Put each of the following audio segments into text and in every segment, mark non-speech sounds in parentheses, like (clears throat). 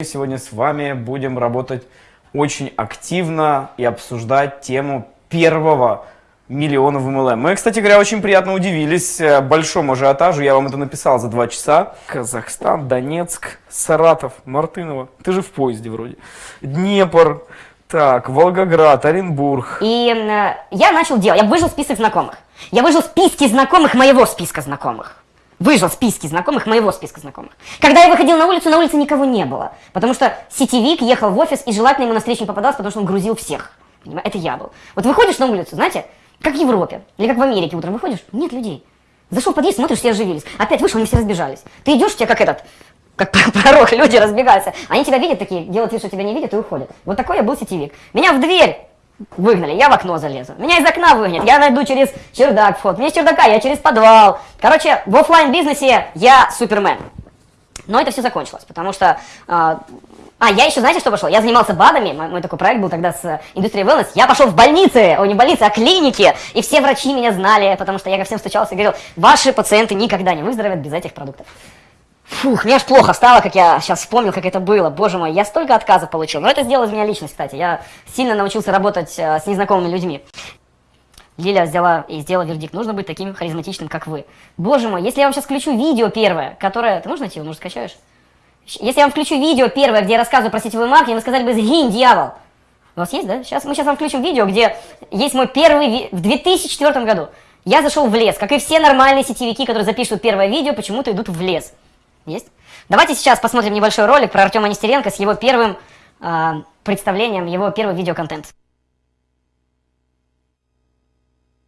Сегодня с вами будем работать очень активно и обсуждать тему первого миллиона в MLM. Мы, кстати говоря, очень приятно удивились э, большому ажиотажу. Я вам это написал за два часа. Казахстан, Донецк, Саратов, Мартынова. Ты же в поезде вроде. Днепр, так, Волгоград, Оренбург. И э, я начал делать, я выжил список знакомых. Я выжил списки знакомых моего списка знакомых выжил списки знакомых, моего списка знакомых. Когда я выходил на улицу, на улице никого не было. Потому что сетевик ехал в офис, и желательно ему на встречу не попадался, потому что он грузил всех. Понимаете? Это я был. Вот выходишь на улицу, знаете, как в Европе, или как в Америке утром выходишь, нет людей. Зашел в подъезд, смотришь, все оживились. Опять вышел, они все разбежались. Ты идешь, тебя как этот, как (laughs) пророк, люди разбегаются. Они тебя видят такие, делают вид, что тебя не видят и уходят. Вот такой я был сетевик. Меня в дверь Выгнали, я в окно залезу. Меня из окна выгонят, я найду через чердак вход. Мне с чердака, я через подвал. Короче, в офлайн бизнесе я супермен. Но это все закончилось, потому что... Э, а, я еще, знаете, что пошел? Я занимался БАДами, мой, мой такой проект был тогда с индустрией wellness. Я пошел в больницы, о, не больницы, а клиники, и все врачи меня знали, потому что я ко всем стучался и говорил, ваши пациенты никогда не выздоровеют без этих продуктов. Фух, мне аж плохо стало, как я сейчас вспомнил, как это было. Боже мой, я столько отказов получил. Но это сделал из меня личность, кстати. Я сильно научился работать э, с незнакомыми людьми. Лиля взяла и сделала вердикт. Нужно быть таким харизматичным, как вы. Боже мой, если я вам сейчас включу видео первое, которое... Ты можешь найти его, может, скачаешь? Если я вам включу видео первое, где я рассказываю про сетевой маркетинг, вы сказали бы «Сгинь, дьявол!» У вас есть, да? Сейчас, мы сейчас вам включим видео, где есть мой первый... Ви... В 2004 году я зашел в лес. Как и все нормальные сетевики, которые запишут первое видео, почему-то идут в лес. Есть? Давайте сейчас посмотрим небольшой ролик про Артема Нестеренко с его первым э, представлением, его первый видеоконтент.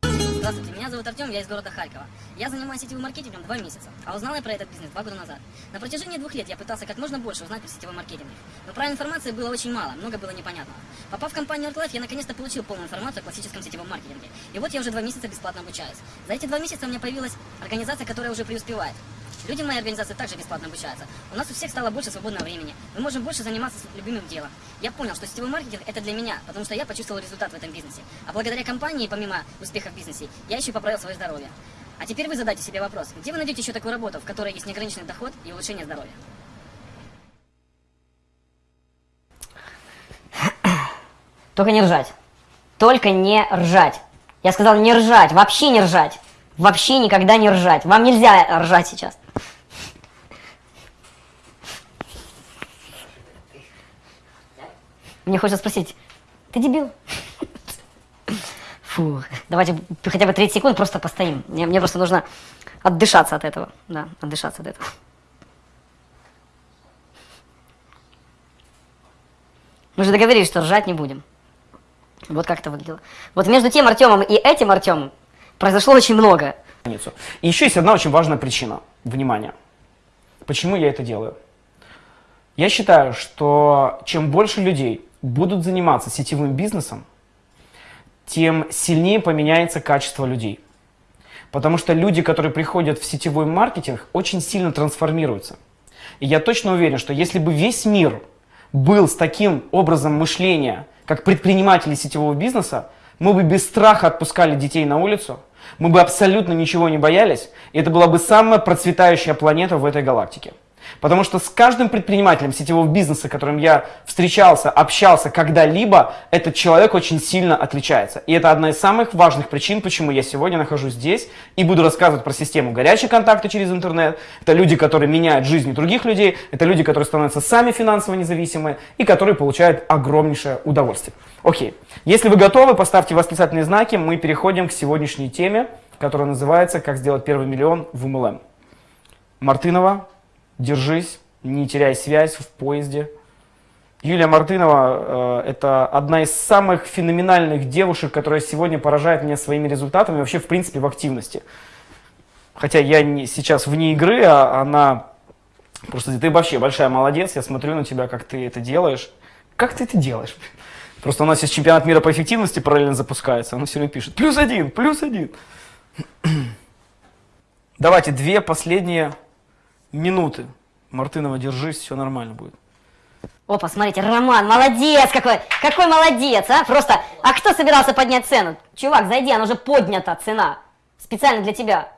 Здравствуйте, меня зовут Артем, я из города Харькова. Я занимаюсь сетевым маркетингом два месяца, а узнал я про этот бизнес два года назад. На протяжении двух лет я пытался как можно больше узнать про сетевой маркетинг, но правильной информации было очень мало, много было непонятного. Попав в компанию ArtLife, я наконец-то получил полную информацию о классическом сетевом маркетинге. И вот я уже два месяца бесплатно обучаюсь. За эти два месяца у меня появилась организация, которая уже преуспевает. Люди в моей организации также бесплатно обучаются. У нас у всех стало больше свободного времени. Мы можем больше заниматься любимым делом. Я понял, что сетевой маркетинг это для меня, потому что я почувствовал результат в этом бизнесе. А благодаря компании, помимо успеха в бизнесе, я еще поправил свое здоровье. А теперь вы задайте себе вопрос, где вы найдете еще такую работу, в которой есть неограниченный доход и улучшение здоровья? Только не ржать. Только не ржать. Я сказал не ржать, вообще не ржать. Вообще никогда не ржать. Вам нельзя ржать сейчас. Мне хочется спросить, ты дебил? Фу, давайте хотя бы 30 секунд просто постоим. Мне, мне просто нужно отдышаться от этого. Да, отдышаться от этого. Мы же договорились, что ржать не будем. Вот как это выглядело. Вот между тем Артемом и этим Артемом произошло очень много. И еще есть одна очень важная причина. Внимание. Почему я это делаю? Я считаю, что чем больше людей будут заниматься сетевым бизнесом, тем сильнее поменяется качество людей. Потому что люди, которые приходят в сетевой маркетинг, очень сильно трансформируются. И я точно уверен, что если бы весь мир был с таким образом мышления, как предприниматели сетевого бизнеса, мы бы без страха отпускали детей на улицу, мы бы абсолютно ничего не боялись, и это была бы самая процветающая планета в этой галактике. Потому что с каждым предпринимателем сетевого бизнеса, которым я встречался, общался когда-либо, этот человек очень сильно отличается. И это одна из самых важных причин, почему я сегодня нахожусь здесь и буду рассказывать про систему горячей контакта через интернет. Это люди, которые меняют жизни других людей, это люди, которые становятся сами финансово независимые и которые получают огромнейшее удовольствие. Окей, если вы готовы, поставьте восклицательные знаки, мы переходим к сегодняшней теме, которая называется «Как сделать первый миллион в MLM». Мартынова, держись, не теряй связь в поезде. Юлия Мартынова э, это одна из самых феноменальных девушек, которая сегодня поражает меня своими результатами вообще в принципе в активности. Хотя я не, сейчас вне игры, а она просто ты вообще большая молодец, я смотрю на тебя, как ты это делаешь. Как ты это делаешь? Просто у нас сейчас чемпионат мира по эффективности параллельно запускается, она все время пишет плюс один, плюс один. (clears throat) Давайте две последние минуты. Мартынова, держись, все нормально будет. Опа, смотрите, Роман, молодец какой, какой молодец, а? Просто, а кто собирался поднять цену? Чувак, зайди, она уже поднята цена. Специально для тебя.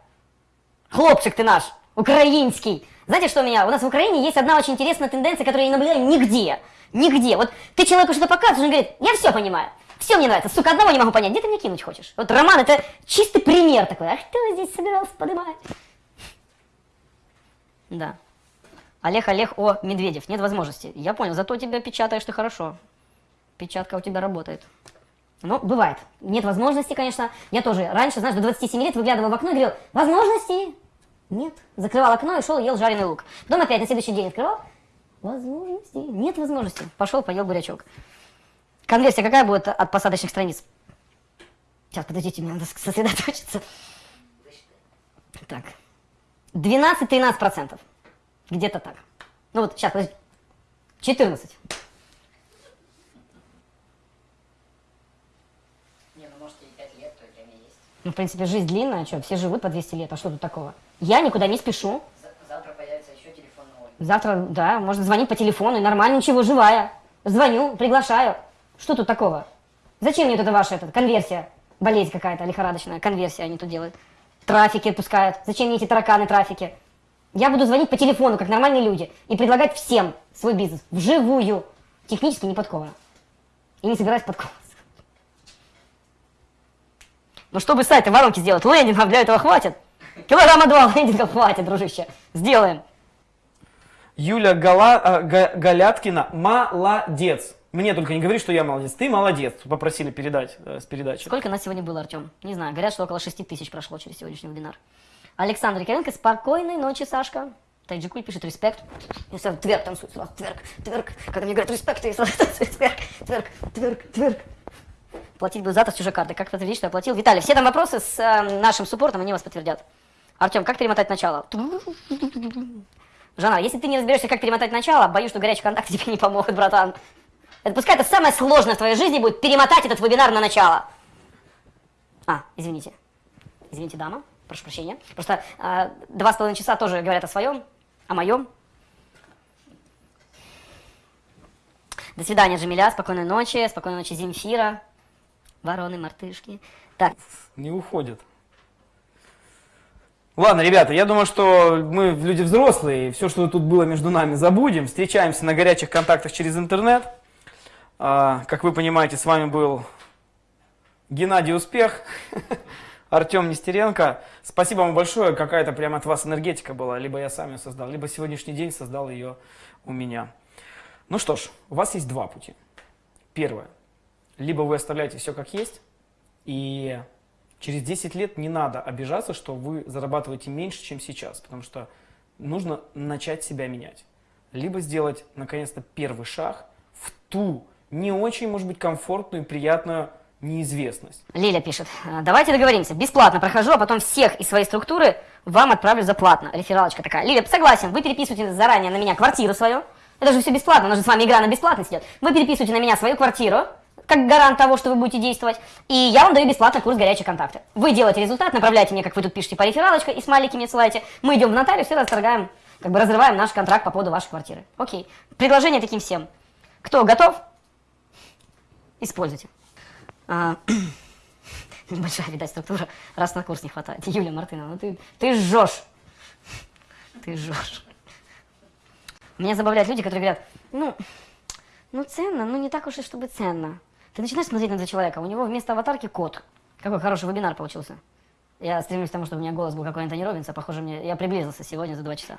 Хлопчик ты наш, украинский. Знаете, что у меня? У нас в Украине есть одна очень интересная тенденция, которую я не наблюдаю нигде. Нигде. Вот ты человеку что-то показываешь, он говорит, я все понимаю. Все мне нравится. Сука, одного не могу понять. Где ты мне кинуть хочешь? Вот Роман это чистый пример такой. А кто здесь собирался поднимать? Да. Олег, Олег, о, Медведев. Нет возможности. Я понял, зато тебя печатаешь ты хорошо. Печатка у тебя работает. Ну, бывает. Нет возможности, конечно. Я тоже раньше, знаешь, до 27 лет выглядывал в окно и говорил, возможности нет. Закрывал окно и шел ел жареный лук. Потом опять на следующий день открывал, возможности нет возможности. Пошел, поел бурячок. Конверсия какая будет от посадочных страниц? Сейчас, подождите, мне надо сосредоточиться. Так. 12-13%. Где-то так. Ну вот, сейчас, подожди. 14. Не, ну может и 5 лет, то время есть. Ну, в принципе, жизнь длинная, что, все живут по 200 лет, а что тут такого? Я никуда не спешу. За- Завтра появится еще телефон новый. Завтра, да, можно звонить по телефону, и нормально, ничего, живая. Звоню, приглашаю. Что тут такого? Зачем мне вот это ваша эта конверсия? Болезнь какая-то лихорадочная, конверсия они тут делают. Трафики отпускают. Зачем мне эти тараканы трафики? Я буду звонить по телефону, как нормальные люди, и предлагать всем свой бизнес вживую. Технически не подковано. И не собираюсь подковываться. Ну, чтобы сайты воронки сделать, лендингов для этого хватит. Килограмма два (laughs) лендингов хватит, дружище. Сделаем. Юля Гала, Га- Галяткина молодец. Мне только не говори, что я молодец. Ты молодец. Попросили передать э, с передачи. Сколько нас сегодня было, Артем? Не знаю, говорят, что около 6 тысяч прошло через сегодняшний вебинар. Александр Яковенко, спокойной ночи, Сашка. Тайджикуль пишет респект. И сразу тверк танцует, сразу тверк, тверк. Когда мне говорят респект, я сразу (laughs) танцую тверк, тверк, тверк, тверк. Платить буду завтра с чужой карты. Как подтвердить, что я платил? Виталий, все там вопросы с э, нашим суппортом, они вас подтвердят. Артем, как перемотать начало? Жана, если ты не разберешься, как перемотать начало, боюсь, что горячий контакт (laughs) тебе не помогут, братан. Это пускай это самое сложное в твоей жизни будет перемотать этот вебинар на начало. А, извините. Извините, дама. Прошу прощения. Просто а, два с половиной часа тоже говорят о своем, о моем. До свидания, Джамиля. Спокойной ночи. Спокойной ночи, Земфира. Вороны, мартышки. Так, Не уходит. Ладно, ребята, я думаю, что мы люди взрослые, и все, что тут было между нами, забудем. Встречаемся на горячих контактах через интернет. А, как вы понимаете, с вами был Геннадий Успех, (laughs) Артем Нестеренко. Спасибо вам большое, какая-то прямо от вас энергетика была. Либо я сам ее создал, либо сегодняшний день создал ее у меня. Ну что ж, у вас есть два пути. Первое. Либо вы оставляете все как есть, и через 10 лет не надо обижаться, что вы зарабатываете меньше, чем сейчас, потому что нужно начать себя менять. Либо сделать, наконец-то, первый шаг в ту не очень, может быть, комфортную и приятную неизвестность. Лиля пишет. «Э, Давайте договоримся. Бесплатно прохожу, а потом всех из своей структуры вам отправлю за платно. Рефералочка такая. Лиля, согласен, вы переписываете заранее на меня квартиру свою. Это же все бесплатно, у нас же с вами игра на бесплатность идет. Вы переписываете на меня свою квартиру, как гарант того, что вы будете действовать, и я вам даю бесплатно курс «Горячие контакты». Вы делаете результат, направляете мне, как вы тут пишете, по рефералочка, и смайлики мне ссылаете. Мы идем в нотариус и расторгаем, как бы разрываем наш контракт по поводу вашей квартиры. Окей. Предложение таким всем. Кто готов? Используйте. А, (clears throat) Небольшая, видать, структура, раз на курс не хватает. Юлия Мартынова, ну ты, ты жжешь. Ты жжешь. Меня забавляют люди, которые говорят, ну, ну ценно, ну не так уж и чтобы ценно. Ты начинаешь смотреть на этого человека, у него вместо аватарки кот. Какой хороший вебинар получился. Я стремлюсь к тому, чтобы у меня голос был как у Антони Робинса, похоже, мне, я приблизился сегодня за два часа.